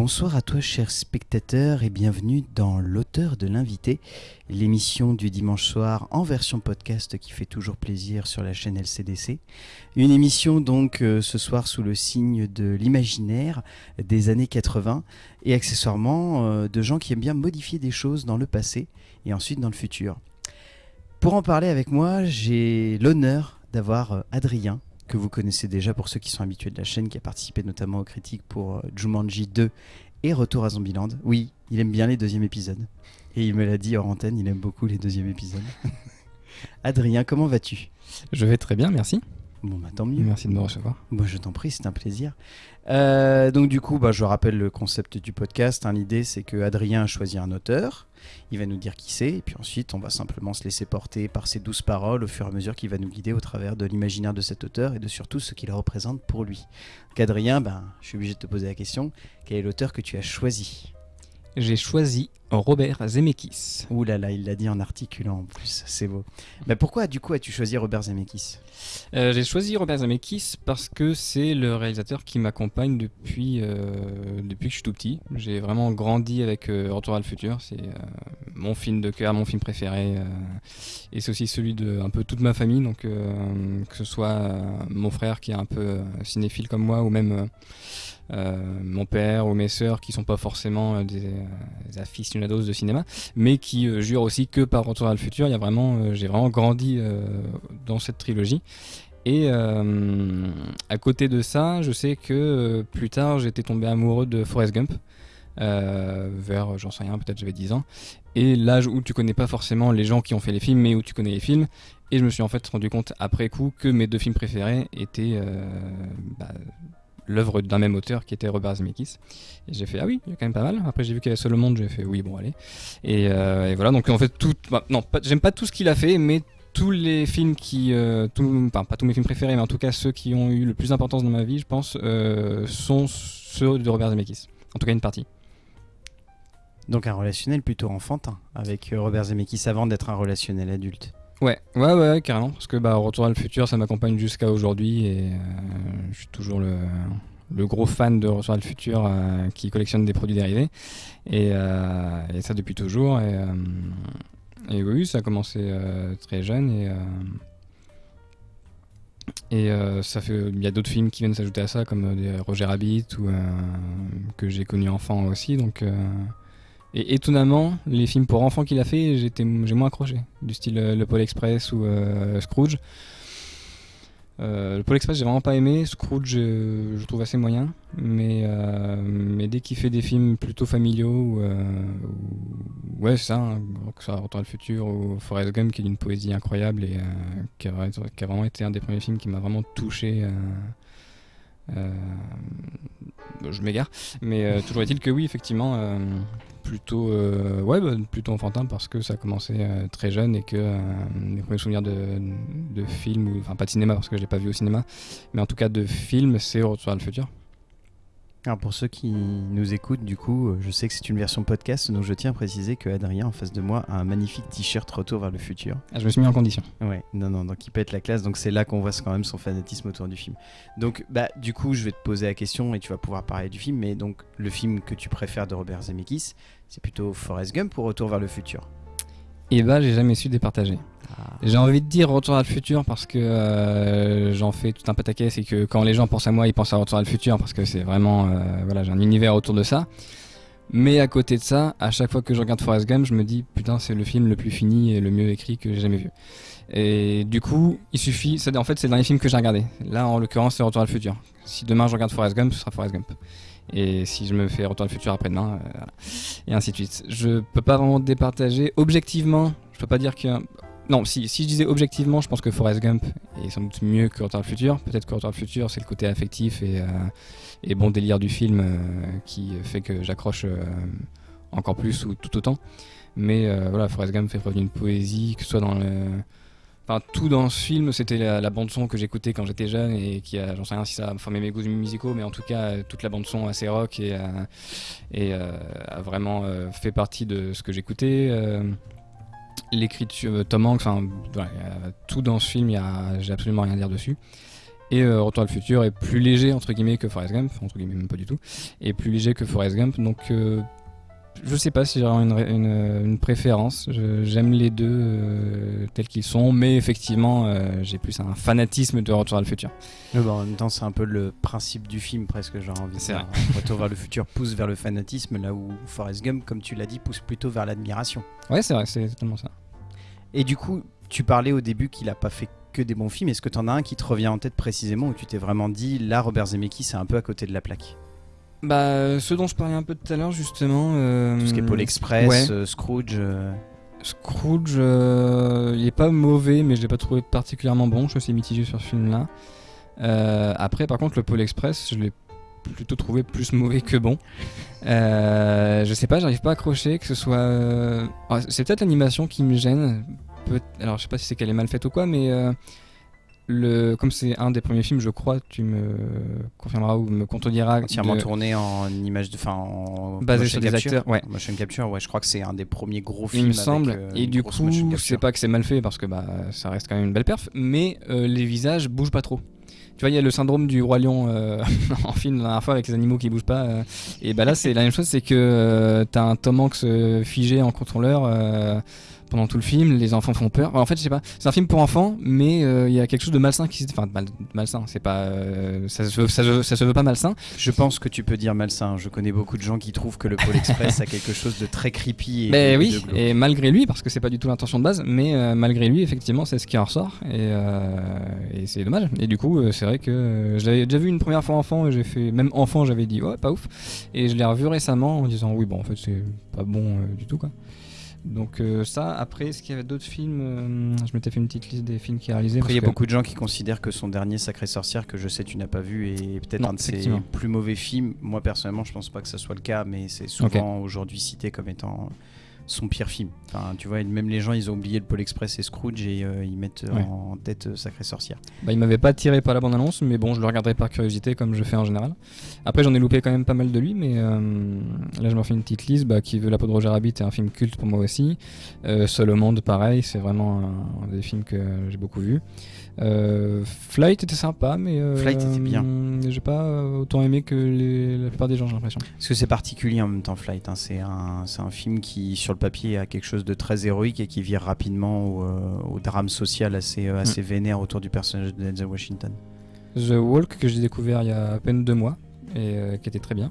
Bonsoir à toi, chers spectateurs, et bienvenue dans L'auteur de l'invité, l'émission du dimanche soir en version podcast qui fait toujours plaisir sur la chaîne LCDC. Une émission donc euh, ce soir sous le signe de l'imaginaire des années 80 et accessoirement euh, de gens qui aiment bien modifier des choses dans le passé et ensuite dans le futur. Pour en parler avec moi, j'ai l'honneur d'avoir euh, Adrien que vous connaissez déjà pour ceux qui sont habitués de la chaîne, qui a participé notamment aux critiques pour euh, Jumanji 2 et Retour à Zombieland. Oui, il aime bien les deuxièmes épisodes. Et il me l'a dit hors antenne, il aime beaucoup les deuxièmes épisodes. Adrien, comment vas-tu? Je vais très bien, merci. Bon, bah tant mieux. Merci de me recevoir. Moi, je t'en prie, c'est un plaisir. Euh, donc, du coup, bah, je rappelle le concept du podcast. hein. L'idée, c'est que Adrien choisit un auteur. Il va nous dire qui c'est. Et puis ensuite, on va simplement se laisser porter par ses douces paroles au fur et à mesure qu'il va nous guider au travers de l'imaginaire de cet auteur et de surtout ce qu'il représente pour lui. Donc, Adrien, ben, je suis obligé de te poser la question quel est l'auteur que tu as choisi? J'ai choisi Robert Zemeckis. Ouh là là, il l'a dit en articulant en plus, c'est beau. Mais pourquoi, du coup, as-tu choisi Robert Zemeckis? Euh, J'ai choisi Robert Zemeckis parce que c'est le réalisateur qui m'accompagne depuis, euh, depuis que je suis tout petit. J'ai vraiment grandi avec euh, Retour à le futur. C'est mon film de cœur, mon film préféré. et c'est aussi celui de un peu toute ma famille. Donc, que ce soit mon frère qui est un peu cinéphile comme moi, ou même mon père ou mes sœurs qui sont pas forcément euh, des, euh, aficionados de cinéma, mais qui euh, jurent aussi que par Retour à le futur, il y a vraiment, euh, j'ai vraiment grandi euh, dans cette trilogie. Et à côté de ça, je sais que plus tard, j'étais tombé amoureux de Forrest Gump. vers, j'en sais rien, peut-être j'avais 10 ans. Et l'âge où tu connais pas forcément les gens qui ont fait les films, mais où tu connais les films. Et je me suis en fait rendu compte après coup que mes deux films préférés étaient bah, l'œuvre d'un même auteur qui était Robert Zemeckis. Et j'ai fait ah oui, il y a quand même pas mal. Après j'ai vu qu'il y avait Seul au monde, j'ai fait oui bon allez. Et, euh, voilà donc en fait tout, bah, non j'aime pas tout ce qu'il a fait, mais tous les films qui, euh, enfin, pas tous mes films préférés, mais en tout cas ceux qui ont eu le plus d'importance dans ma vie, je pense, euh, sont ceux de Robert Zemeckis. En tout cas une partie. Donc un relationnel plutôt enfantin avec euh, Robert Zemeckis avant d'être un relationnel adulte. Ouais, ouais, ouais, carrément. Parce que bah, Retour à le futur, ça m'accompagne jusqu'à aujourd'hui et euh, je suis toujours le, gros fan de Retour à le futur euh, qui collectionne des produits dérivés. Et, euh, et ça depuis toujours. Et, et oui, ça a commencé très jeune et. ça fait, il y a d'autres films qui viennent s'ajouter à ça, comme Roger Rabbit ou que j'ai connu enfant aussi. Donc, et étonnamment, les films pour enfants qu'il a fait, j'ai moins accroché. Du style euh, Le Pôle Express ou euh, Scrooge. Euh, le Pôle Express, j'ai vraiment pas aimé. Scrooge, je trouve assez moyen. Mais, mais dès qu'il fait des films plutôt familiaux, ou, ou- ouais, ça, hein, que soit Retour à le futur ou Forrest Gump, qui est d'une poésie incroyable et qui, a, vraiment été un des premiers films qui m'a vraiment touché. je m'égare, mais toujours est-il que oui, effectivement, plutôt, euh, ouais, bah, plutôt enfantin parce que ça a commencé euh, très jeune et que euh, mes premiers souvenirs de, de films, enfin pas de cinéma parce que je l'ai pas vu au cinéma, mais en tout cas de films, c'est Retour vers le futur. Alors pour ceux qui nous écoutent, du coup, euh, je sais que c'est une version podcast, donc je tiens à préciser que Adrien en face de moi a un magnifique t-shirt Retour vers le futur. Ah, je me suis mis en condition. Ouais, non, non, donc il pète la classe, donc c'est là qu'on voit quand même son fanatisme autour du film. Donc, bah, du coup, je vais te poser la question et tu vas pouvoir parler du film, mais donc le film que tu préfères de Robert Zemeckis, c'est plutôt Forrest Gump ou Retour vers le futur? Et bah, j'ai jamais su départager. Ah. J'ai envie de dire Retour à le futur parce que euh, j'en fais tout un pataquès et que quand les gens pensent à moi, ils pensent à Retour à le futur parce que c'est vraiment, euh, voilà, j'ai un univers autour de ça. Mais à côté de ça, à chaque fois que je regarde Forrest Gump, je me dis putain, c'est le film le plus fini et le mieux écrit que j'ai jamais vu. Et du coup, il suffit, c'est- en fait, c'est le dernier film que j'ai regardé. Là, en l'occurrence, c'est Retour à le futur. Si demain je regarde Forrest Gump, ce sera Forrest Gump. Et si je me fais Retour à le futur après-demain, euh, et ainsi de suite. Je peux pas vraiment départager. Objectivement, je peux pas dire que. Non, si, si je disais objectivement, je pense que Forrest Gump est sans doute mieux que Retour à le futur. Peut-être que Retour à le futur, c'est le côté affectif et, euh, et bon délire du film euh, qui fait que j'accroche encore plus ou tout autant. Mais voilà, Forrest Gump fait preuve d'une poésie, que ce soit dans le. Tout dans ce film, c'était la, bande-son que j'écoutais quand j'étais jeune et qui a, j'en sais rien si ça a formé mes goûts musicaux, mais en tout cas, toute la bande-son assez rock et, euh, euh, a vraiment euh, fait partie de ce que j'écoutais. l'écriture, Tom Hanks, enfin, tout dans ce film, j'ai absolument rien à dire dessus. Et Retour vers le futur est plus léger entre guillemets que Forrest Gump, entre guillemets même pas du tout, et plus léger que Forrest Gump. Donc je sais pas si j'ai une, une, une, préférence. J'aime les deux euh, tels qu'ils sont, mais effectivement euh, j'ai plus un fanatisme de Retour vers le futur. Mais bon, en même temps c'est un peu le principe du film presque, j'ai envie de dire. Retour vers le futur pousse vers le fanatisme, là où Forrest Gump, comme tu l'as dit, pousse plutôt vers l'admiration. Ouais c'est vrai, c'est totalement ça. Et du coup, tu parlais au début qu'il a pas fait que des bons films. Est-ce que tu en as un qui te revient en tête précisément où tu t'es vraiment dit, là, Robert Zemeckis, c'est un peu à côté de la plaque? Bah, ce dont je parlais un peu tout à l'heure, justement. Euh, Tout ce qui est Paul Express, ouais. euh, Scrooge. Euh... Scrooge, euh, il est pas mauvais, mais je l'ai pas trouvé particulièrement bon. Je suis assez mitigé sur ce film-là. Euh, après, par contre, le Paul Express, je l'ai plutôt trouvé plus mauvais que bon. Euh, je sais pas, j'arrive pas à accrocher, que ce soit. Euh, c'est peut-être l'animation qui me gêne. Peut alors je sais pas si c'est qu'elle est mal faite ou quoi, mais euh, le, comme c'est un des premiers films, je crois, tu me confirmeras ou me contrediras. Entièrement de... tourné en image de, fin, en basé sur des capture. acteurs, ouais. Motion capture, ouais, je crois que c'est un des premiers gros Il films. me semble. avec, euh, et du coup, sais pas que c'est mal fait parce que bah ça reste quand même une belle perf, mais euh, les visages bougent pas trop. Tu vois, il y a le syndrome du roi lion euh, en film la dernière fois avec les animaux qui bougent pas. euh, et bah là, c'est la même chose, c'est que euh, t'as un Tom Hanks figé en contrôleur pendant tout le film. Les enfants font peur. En fait, je sais pas. C'est un film pour enfants, mais euh, il y a quelque chose de malsain qui, se- enfin, mal- malsain. C'est pas, euh, ça, se ça, se- ça se veut pas malsain. Je pense que tu peux dire malsain. Je connais beaucoup de gens qui trouvent que le Pôle Express a quelque chose de très creepy. Et Mais de- oui, de et malgré lui, parce que c'est pas du tout l'intention de base, mais euh, malgré lui, effectivement, c'est ce qui en ressort, et, et c'est dommage. Et du coup, c'est vrai que je l'avais déjà vu une première fois enfant, et j'ai fait, même enfant, j'avais dit, ouais, pas ouf. Et je l'ai revu récemment en disant, oui, bon, en fait, c'est pas bon du tout, quoi. Donc euh, ça, après, est-ce qu'il y avait d'autres films euh, Je m'étais fait une petite liste des films qu'il a réalisés. Après, il y a que- beaucoup de gens qui considèrent que son dernier Sacré Sorcière, que je sais tu n'as pas vu, est peut-être un de ses plus mauvais films. Moi, personnellement, je pense pas que ça soit le cas, mais c'est souvent aujourd'hui cité comme étant son pire film. Enfin, tu vois, même les gens, ils ont oublié le Pôle Express et Scrooge et euh, ils mettent Ouais. en tête euh, Sacré Sorcière. Bah, il m'avait pas tiré par la bande-annonce, mais bon, je le regarderai par curiosité comme je fais en général. Après, j'en ai loupé quand même pas mal de lui, mais euh, là, je me refais une petite liste. Bah, qui veut la peau de Roger Rabbit est un film culte pour moi aussi. Euh, Seul au monde, pareil, c'est vraiment un, un des films que j'ai beaucoup vu. Euh, Flight était sympa, mais euh, Flight était bien. J'ai pas euh, autant aimé que les- la plupart des gens, j'ai l'impression. Parce que c'est particulier en même temps, Flight. hein. C'est un, film qui, sur le papier, a quelque chose de très héroïque et qui vire rapidement au, au drame social assez, assez vénère autour du personnage de Denzel Washington. The Walk que j'ai découvert il y a à peine deux mois et euh, qui était très bien.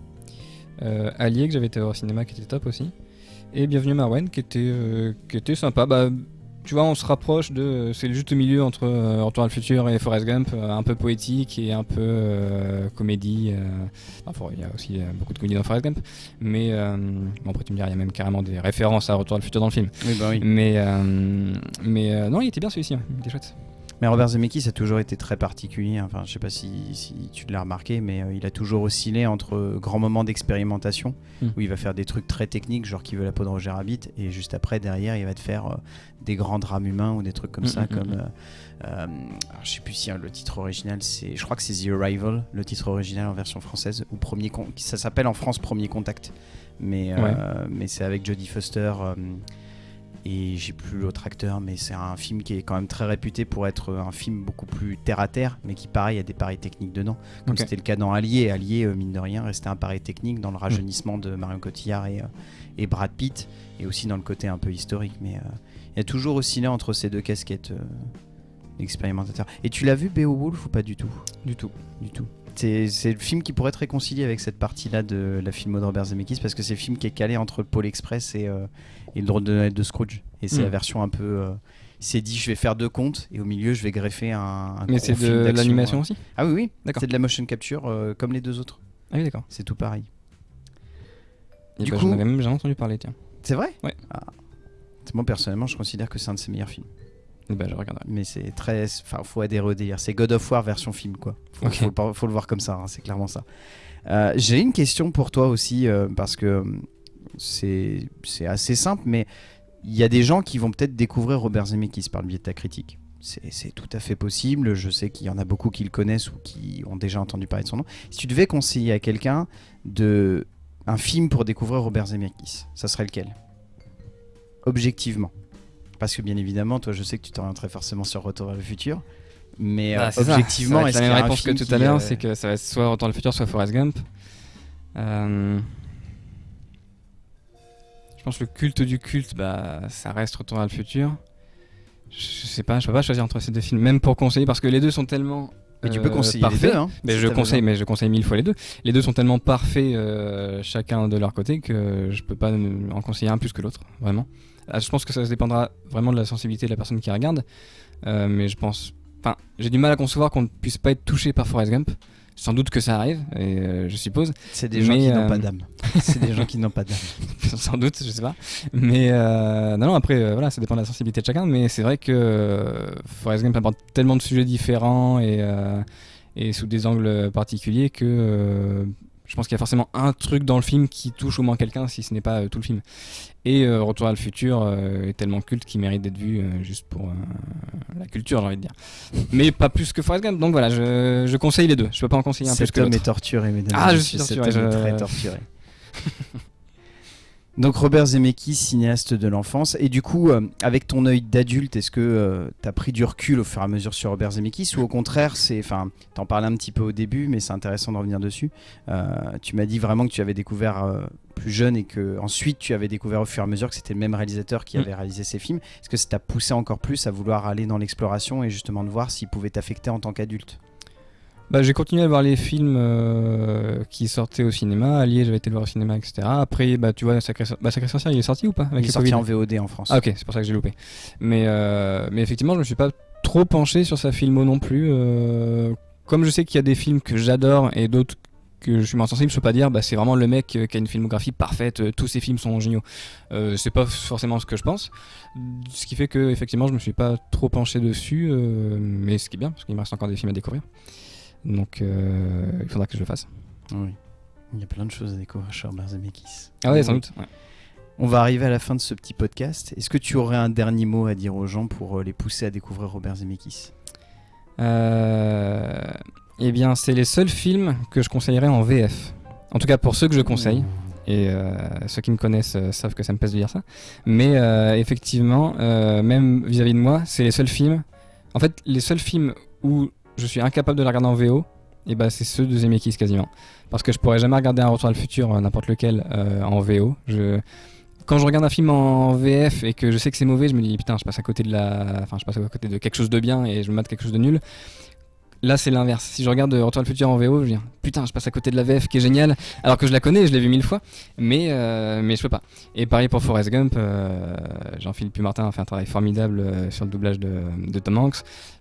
Allier que j'avais été au cinéma qui était top aussi. Et Bienvenue Marwen qui était, qui était sympa. Bah, tu vois, on se rapproche de. C'est le juste milieu entre euh, Retour vers le futur et Forrest Gump, euh, un peu poétique et un peu euh, comédie. euh. Enfin, il y a aussi beaucoup de comédie dans Forrest Gump. Mais bon, après, tu me diras, il y a même carrément des références à Retour vers le futur dans le film. Oui, bah oui. Mais, euh, mais non, il était bien celui-ci, hein. il était chouette. Mais Robert Zemeckis a toujours été très particulier. Enfin, je sais pas si, si tu l'as remarqué, mais euh, il a toujours oscillé entre euh, grands moments d'expérimentation Mm. où il va faire des trucs très techniques, genre qui veut la peau de Roger Rabbit, et juste après, derrière, il va te faire euh, des grands drames humains ou des trucs comme Mm, ça, mm, comme. euh, alors, je sais plus si hein, le titre original, c'est. Je crois que c'est The Arrival, le titre original en version française, ou premier. Con- Ça s'appelle en France Premier Contact, mais, Ouais. mais c'est avec Jodie Foster. Euh, et j'ai plus l'autre acteur, mais c'est un film qui est quand même très réputé pour être un film beaucoup plus terre à terre, mais qui pareil a des paris techniques dedans, comme c'était le cas dans Allier. Allier, euh, mine de rien, restait un pari technique dans le rajeunissement de Marion Cotillard et, euh, et Brad Pitt, et aussi dans le côté un peu historique. Mais euh, il y a toujours oscillé entre ces deux casquettes euh, d'expérimentateur. Et tu l'as vu Beowulf ou pas du tout? Du tout. du tout. C'est c'est le film qui pourrait être réconcilié avec cette partie-là de la filmo de Robert Zemeckis parce que c'est le film qui est calé entre le Pôle Express et, euh, et le drôle de Noël de Scrooge. Et c'est la version un peu. euh, il s'est dit, je vais faire deux comptes et au milieu, je vais greffer un. un Mais c'est film de l'animation euh. aussi Ah oui, oui. D'accord. C'est de la motion capture euh, comme les deux autres. Ah oui, d'accord. C'est tout pareil. Et Du bah, coup- J'en avais même jamais entendu parler, tiens. C'est vrai? Ouais. Ah. Moi, personnellement, je considère que c'est un de ses meilleurs films. Et bah, je regarderai. Mais c'est très. Enfin, faut adhérer au délire. C'est God of War version film, quoi. Faut, faut le par- faut le voir comme ça, hein, c'est clairement ça. Euh, J'ai une question pour toi aussi, euh, parce que euh, c'est assez simple, mais il y a des gens qui vont peut-être découvrir Robert Zemeckis par le biais de ta critique. C'est c'est tout à fait possible. Je sais qu'il y en a beaucoup qui le connaissent ou qui ont déjà entendu parler de son nom. Si tu devais conseiller à quelqu'un de un film pour découvrir Robert Zemeckis, ça serait lequel? Objectivement. Parce que bien évidemment, toi, je sais que tu t'orienterais forcément sur Retour vers le futur. Mais Bah, euh, objectivement, est-ce la même réponse que tout à l'heure, euh, c'est que ça va être soit Retour dans le futur, soit Forrest Gump. Euh, Je pense que le culte du culte, bah, ça reste Retour dans le futur. Je sais pas, je peux pas choisir entre ces deux films, même pour conseiller, parce que les deux sont tellement. Mais tu peux euh, conseiller parfaits. les deux. Hein, Mais si je conseille, besoin. mais je conseille mille fois les deux. Les deux sont tellement parfaits, euh, chacun de leur côté, que je peux pas en conseiller un plus que l'autre, vraiment. Ah, je pense que ça dépendra vraiment de la sensibilité de la personne qui regarde, euh, mais je pense, enfin, j'ai du mal à concevoir qu'on ne puisse pas être touché par Forrest Gump. Sans doute que ça arrive, et euh, je suppose. C'est des gens qui n'ont euh, pas d'âme. C'est des gens qui n'ont pas d'âme. Sans doute, je sais pas. Mais euh, non, non, après, euh, voilà, ça dépend de la sensibilité de chacun. Mais c'est vrai que euh, Forrest Gump aborde tellement de sujets différents et, euh, et sous des angles particuliers que euh, je pense qu'il y a forcément un truc dans le film qui touche au moins quelqu'un, si ce n'est pas euh, tout le film. Et euh, Retour à le futur euh, est tellement culte qu'il mérite d'être vu juste pour la culture, j'ai envie de dire. Mais pas plus que Forrest Gump. Donc voilà, je, je conseille les deux. Je peux pas en conseiller un plus Cet que homme est torturé, mesdames Ah, je suis cet torturé, homme est je- très torturé. Donc Robert Zemeckis, cinéaste de l'enfance. Et du coup, euh, avec ton œil d'adulte, est-ce que tu as pris du recul au fur et à mesure sur Robert Zemeckis ou au contraire, c'est, enfin, t'en parlais un petit peu au début, mais c'est intéressant de revenir dessus. Euh, tu m'as dit vraiment que tu avais découvert euh, plus jeune et que ensuite tu avais découvert au fur et à mesure que c'était le même réalisateur qui Mm. avait réalisé ces films. Est-ce que ça t'a poussé encore plus à vouloir aller dans l'exploration et justement de voir s'il pouvait t'affecter en tant qu'adulte? Bah, j'ai continué à voir les films euh, qui sortaient au cinéma. Allié, j'avais été le voir au cinéma, etc. Après, bah, tu vois, Sacré, bah, Sacré Sorcière, il est sorti ou pas avec Il est sorti en VOD en France. Ah, ok, c'est pour ça que j'ai loupé. Mais, euh, mais effectivement, je me suis pas trop penché sur sa filmo non plus. euh, comme je sais qu'il y a des films que j'adore et d'autres que je suis moins sensible, je peux pas dire bah, c'est vraiment le mec qui a une filmographie parfaite, tous ses films sont géniaux. Euh, c'est pas forcément ce que je pense. Ce qui fait que effectivement je me suis pas trop penché dessus, euh, mais ce qui est bien parce qu'il me reste encore des films à découvrir. Donc euh, il faudra que je le fasse. Oui. Il y a plein de choses à découvrir chez Robert Zemeckis. Ah ouais, Oui. sans doute. ouais. On va arriver à la fin de ce petit podcast. Est-ce que tu aurais un dernier mot à dire aux gens pour euh, les pousser à découvrir Robert Zemeckis? Euh, eh bien, c'est les seuls films que je conseillerais en VF. En tout cas, pour ceux que je conseille. Et euh, ceux qui me connaissent euh, savent que ça me pèse de dire ça. Mais effectivement, même vis-à-vis de moi, c'est les seuls films. En fait, les seuls films où je suis incapable de la regarder en VO, et ben c'est ceux de Zemeckis quasiment. Parce que je pourrais jamais regarder un Retour à le futur, euh, n'importe lequel, euh, en VO. Quand je regarde un film en VF et que je sais que c'est mauvais, je me dis putain, je passe à côté de la, enfin, je passe à côté de quelque chose de bien et je me mate quelque chose de nul. Là, c'est l'inverse. Si je regarde Retour à le futur en VO, je dis putain, je passe à côté de la VF qui est géniale, alors que je la connais, je l'ai vu mille fois, mais euh, mais je peux pas. Et pareil pour Forrest Gump, euh, Jean-Philippe Martin a fait un travail formidable euh, sur le doublage de, de Tom Hanks.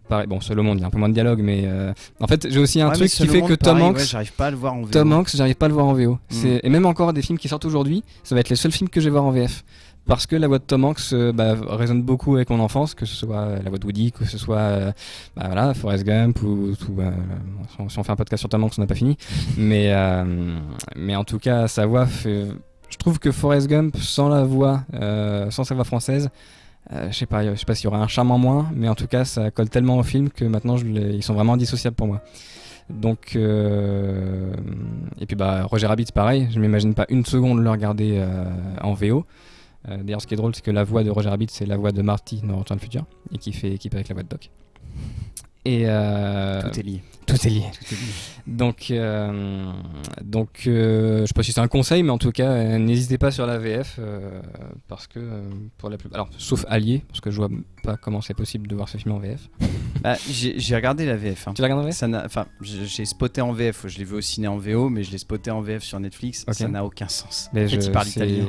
Pareil, bon, au monde, il y a un peu moins de dialogue, mais euh, en fait, j'ai aussi un Ouais, truc qui fait monde, que Tom pareil, Hanks, ouais, j'arrive pas à le voir en VO. Tom Hanks, j'arrive pas à le voir en VO. Et même encore des films qui sortent aujourd'hui, ça va être les seuls films que je vais voir en VF. Parce que la voix de Tom Hanks euh, bah, résonne beaucoup avec mon enfance, que ce soit euh, la voix de Woody, que ce soit euh, bah, voilà, Forrest Gump, ou, ou, si on- fait un podcast sur Tom Hanks, on n'a pas fini. mais, mais en tout cas, sa voix fait. Je trouve que Forrest Gump, sans la voix, sans sa voix française, je sais pas, sais pas s'il y aurait un charme en moins, mais en tout cas, ça colle tellement au film que maintenant, ils sont vraiment indissociables pour moi. Donc, et puis bah Roger Rabbit, pareil, je m'imagine pas une seconde le regarder en VO. Euh, D'ailleurs, ce qui est drôle, c'est que la voix de Roger Rabbit, c'est la voix de Marty dans Retour le futur, et qui fait équipe avec la voix de Doc. Et euh, Tout est lié. tout est lié. Tout est lié. Donc, euh, donc euh, je sais pas si c'est un conseil, mais en tout cas, n'hésitez pas sur la VF parce que pour la plus, alors sauf Allié, parce que je vois pas comment c'est possible de voir ce film en VF. Bah, j'ai regardé la VF. hein. Tu l'as regardé en VF Enfin, j'ai spoté en VF. Je l'ai vu au ciné en VO, mais je l'ai spoté en VF sur Netflix. Ok. Ça n'a aucun sens. Mais en fait, je- il parle italien.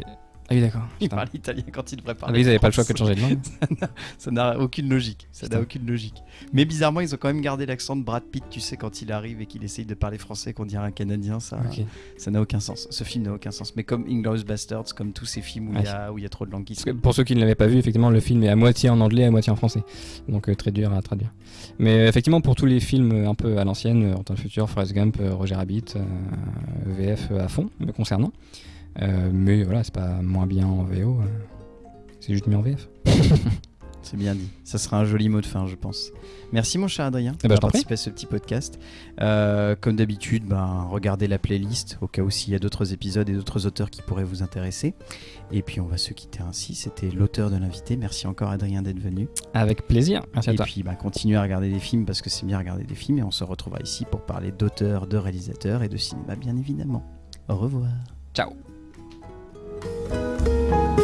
Ah oui, d'accord. Il Putain. parle italien quand il devrait Ah, parler. mais ils avaient pas le choix que de changer de langue. Ça n'a aucune logique. Ça n'a aucune logique. Mais bizarrement, ils ont quand même gardé l'accent de Brad Pitt, tu sais, quand il arrive et qu'il essaye de parler français, qu'on dirait un Canadien. Ça ça n'a aucun sens. Ce film n'a aucun sens. Mais comme Inglourious Bastards, comme tous ces films où il y, a- où il y a trop de langues qui que pour ceux qui ne l'avaient pas vu, effectivement, le film est à moitié en anglais, à moitié en français. Donc euh, très dur à traduire. Mais euh, effectivement, pour tous les films euh, un peu à l'ancienne, en temps futur, Forrest Gump, Roger Rabbit, euh, VF à fond, me concernant. Euh, mais voilà, c'est pas moins bien en VO. euh, c'est juste mieux en VF. C'est bien dit. Ça sera un joli mot de fin, je pense. Merci mon cher Adrien Eh ben, d'avoir participé à ce petit podcast. Euh, comme d'habitude, ben, regardez la playlist au cas où s'il y a d'autres épisodes et d'autres auteurs qui pourraient vous intéresser. Et puis on va se quitter ainsi. C'était l'auteur de l'invité. Merci encore Adrien d'être venu. Avec plaisir. Merci à Et toi. puis ben, continuez à regarder des films parce que c'est bien regarder des films. Et on se retrouvera ici pour parler d'auteurs, de réalisateurs et de cinéma bien évidemment. Au revoir. Ciao. Música